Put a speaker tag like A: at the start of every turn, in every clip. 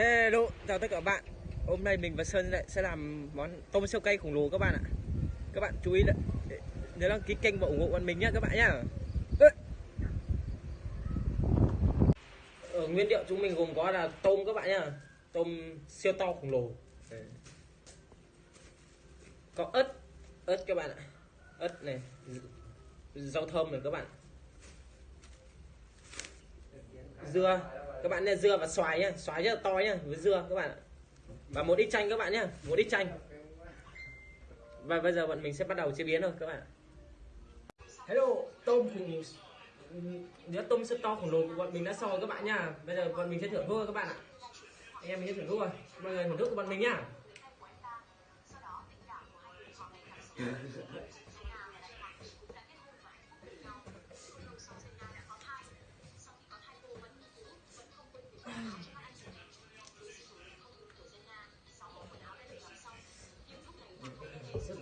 A: Hello, chào tất cả các bạn. Hôm nay mình và Sơn lại sẽ làm món tôm siêu cay khổng lồ các bạn ạ. Các bạn chú ý đấy. nhớ đăng ký kênh và ủng hộ bọn mình nhé các bạn nhé Ở ờ, nguyên liệu chúng mình gồm có là tôm các bạn nhé Tôm siêu to khổng lồ. Có ớt Ớt các bạn ạ. Ớt này Rau thơm này các bạn. Dưa các bạn nha dưa và xoài nhá xoài rất là to nhá với dưa các bạn ạ. Và một ít chanh các bạn nhá một ít chanh. Và bây giờ bọn mình sẽ bắt đầu chế biến thôi các bạn hello tôm khủng đĩa tôm rất to khổng lồ của bọn mình đã rồi các bạn nhá. Bây giờ bọn mình sẽ thưởng thức các bạn ạ. Anh em mình sẽ thưởng thức rồi mọi người thưởng thức của bọn mình nhá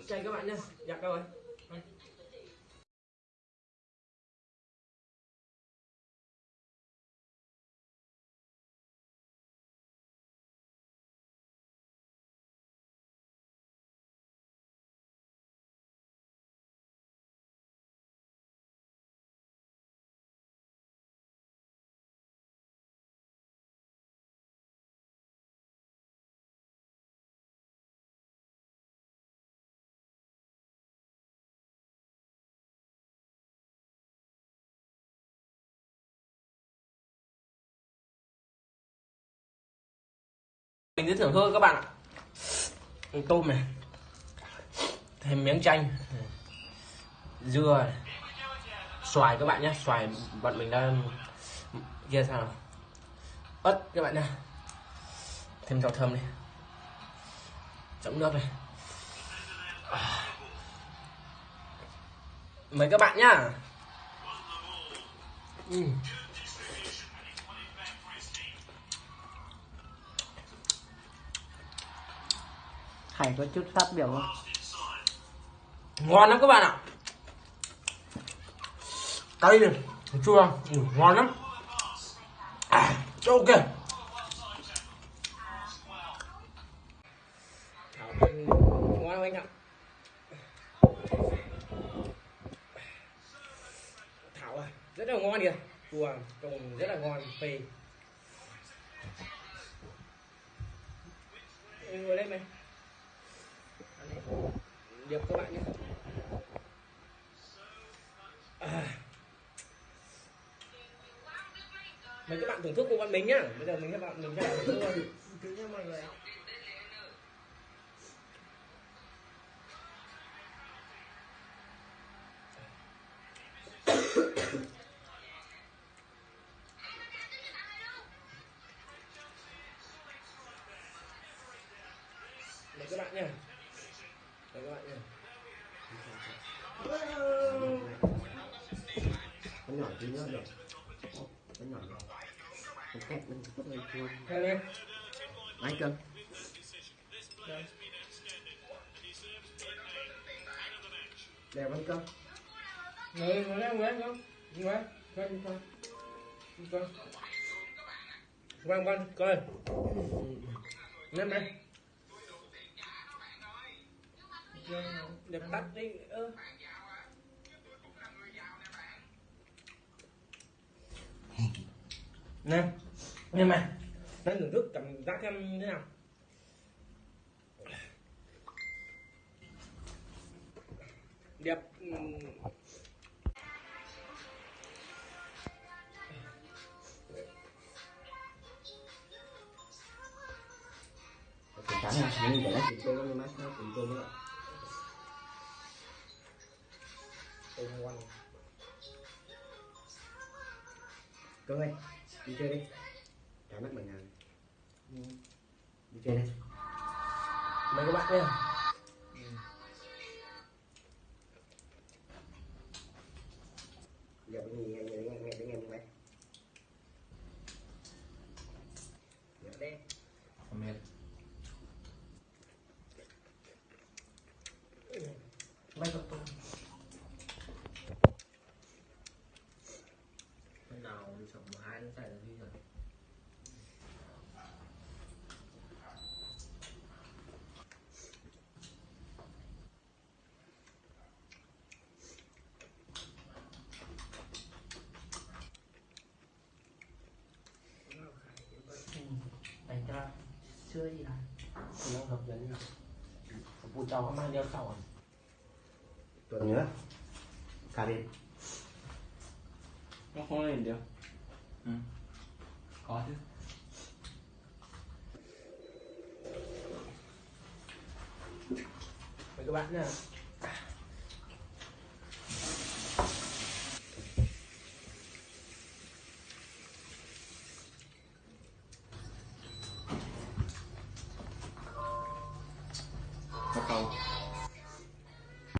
A: chạy các bạn nha, Dạ đâu rồi? Mình giới thưởng thức các bạn ạ. Tôm này. Thêm miếng chanh. Dưa này. xoài các bạn nhé xoài bọn mình đang kia sao nào? Ớt các bạn nhé thêm rau thơm đi, chấm nước này. Mời các bạn nhá. Ừ.
B: Hải có chút phát biểu không?
A: ngon lắm các bạn ạ. Cay này chua ừ, ngon lắm. À, ok. Ngon anh ạ. Thảo à rất là ngon kìa. Chua trồng rất là ngon phê. Ngồi lên mày điệp các bạn nhé. À. mấy các bạn thưởng thức của bọn mình nhá. Bây giờ mình các bạn, mình sẽ thưởng thức
C: cứ nhớ mọi người ạ
A: các bạn nha Mời các bạn nha
C: Nó nhỏ tí nữa được Nó nhỏ nữa Một cách mình có hơi chua
A: Theo lên
C: cân?
A: Đây.
C: Đẹp mấy cân?
A: Ngồi ngồi lên lên không Coi coi Coi Quang quang coi Lên đây Đẹp tắt đi. Ơ Nè Nè mày Nó thưởng thức cảm giác em thế nào? Đẹp Cảm
C: Cái trắng này, nhưng để nó chịu mát nó mà nó chịu
A: chua nữa tôm ngon
C: Cưng ơi, đi chơi đi. Trả mắt mình nào Đi chơi đi.
A: Mời các bạn nha
C: Giờ bên giờ nghe nghe nghe nghe nghe nghe Dạ đây.
D: Mệt.
E: สองไม้ต้องใส่น้ำพริกหน่อย
B: ไปก็ช่วยนะ
A: คุณต้องทำยังไงผมปูเจ้าเข้ามาเดียวเข้าอะ
C: ตัวเนื้อคาริน
D: không có gì đâu ừ. có chứ
A: mời các bạn nha